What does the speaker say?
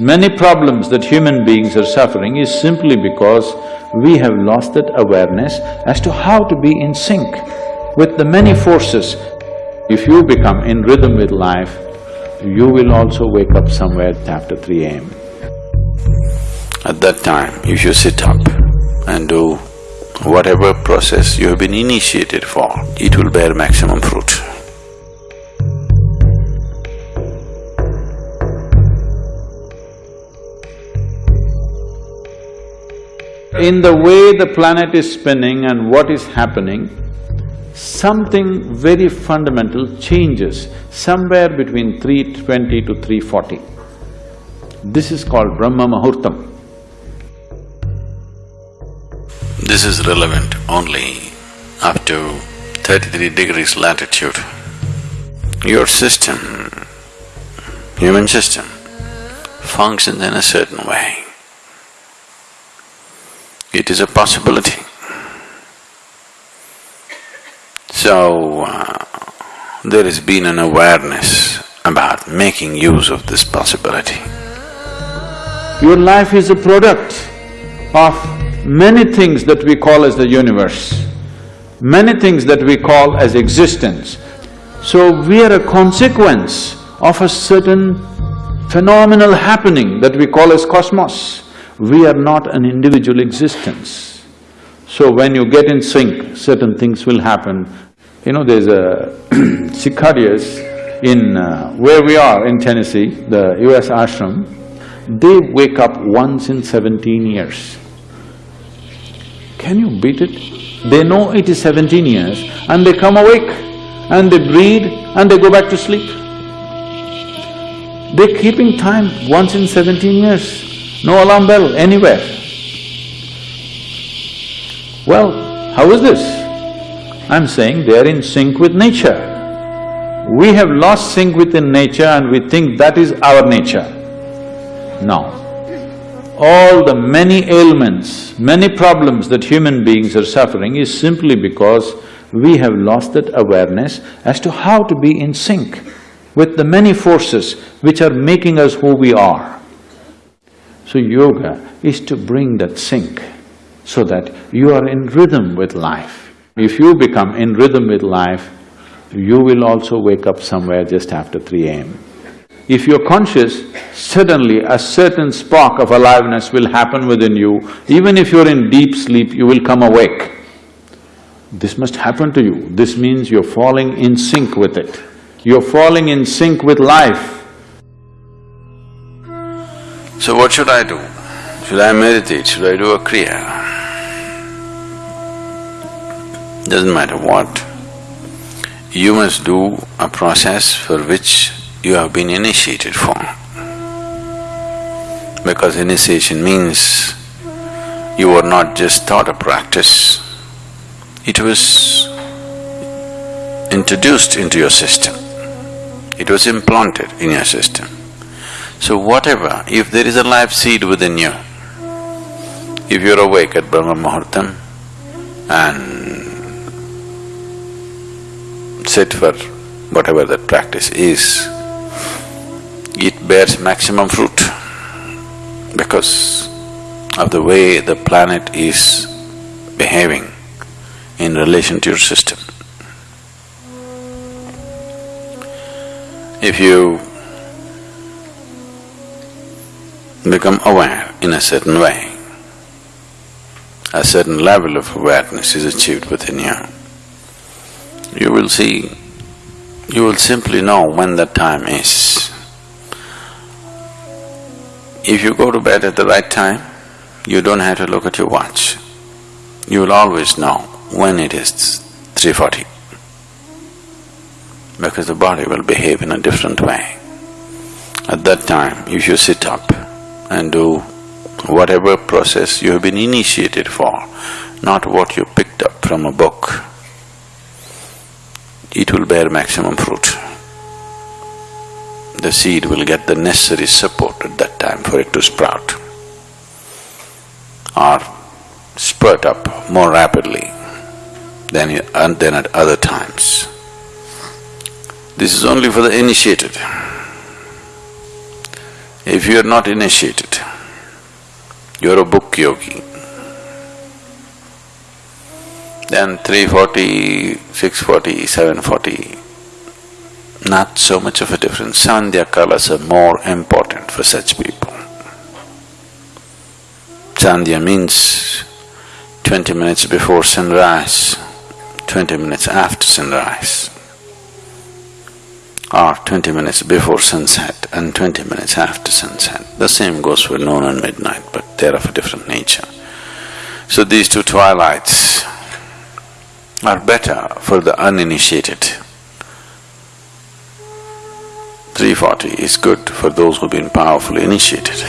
Many problems that human beings are suffering is simply because we have lost that awareness as to how to be in sync with the many forces. If you become in rhythm with life, you will also wake up somewhere after 3 a.m. At that time, if you sit up and do whatever process you have been initiated for, it will bear maximum fruit. In the way the planet is spinning and what is happening, something very fundamental changes somewhere between 320 to 340. This is called Brahma Muhurtam. This is relevant only up to thirty-three degrees latitude. Your system, human system, functions in a certain way. It is a possibility. So, uh, there has been an awareness about making use of this possibility. Your life is a product of many things that we call as the universe, many things that we call as existence. So we are a consequence of a certain phenomenal happening that we call as cosmos. We are not an individual existence. So when you get in sync, certain things will happen. You know, there's a cicadas in uh, where we are in Tennessee, the US ashram, they wake up once in seventeen years. Can you beat it? They know it is seventeen years and they come awake and they breathe and they go back to sleep. They're keeping time once in seventeen years, no alarm bell anywhere. Well, how is this? I'm saying they're in sync with nature. We have lost sync within nature and we think that is our nature. No. All the many ailments, many problems that human beings are suffering is simply because we have lost that awareness as to how to be in sync with the many forces which are making us who we are. So yoga is to bring that sync so that you are in rhythm with life. If you become in rhythm with life, you will also wake up somewhere just after 3 a.m. If you're conscious, suddenly a certain spark of aliveness will happen within you. Even if you're in deep sleep, you will come awake. This must happen to you. This means you're falling in sync with it. You're falling in sync with life. So what should I do? Should I meditate? Should I do a kriya? Doesn't matter what. You must do a process for which you have been initiated for. Because initiation means you were not just taught a practice, it was introduced into your system. It was implanted in your system. So whatever, if there is a life seed within you, if you're awake at Brahma Muhurtam and sit for whatever that practice is, it bears maximum fruit because of the way the planet is behaving in relation to your system. If you become aware in a certain way, a certain level of awareness is achieved within you, you will see, you will simply know when that time is. If you go to bed at the right time, you don't have to look at your watch. You will always know when it is 3.40 because the body will behave in a different way. At that time, if you sit up and do whatever process you have been initiated for, not what you picked up from a book. It will bear maximum fruit. The seed will get the necessary support at that time for it to sprout or spurt up more rapidly than, uh, than at other times. This is only for the initiated. If you are not initiated, you're a book yogi, then 340, 640, 740, not so much of a difference. Sandhya kalas are more important for such people. Sandhya means twenty minutes before sunrise, twenty minutes after sunrise, or twenty minutes before sunset and twenty minutes after sunset. The same goes for noon and midnight, but they're of a different nature. So these two twilights are better for the uninitiated. 340 is good for those who've been powerfully initiated.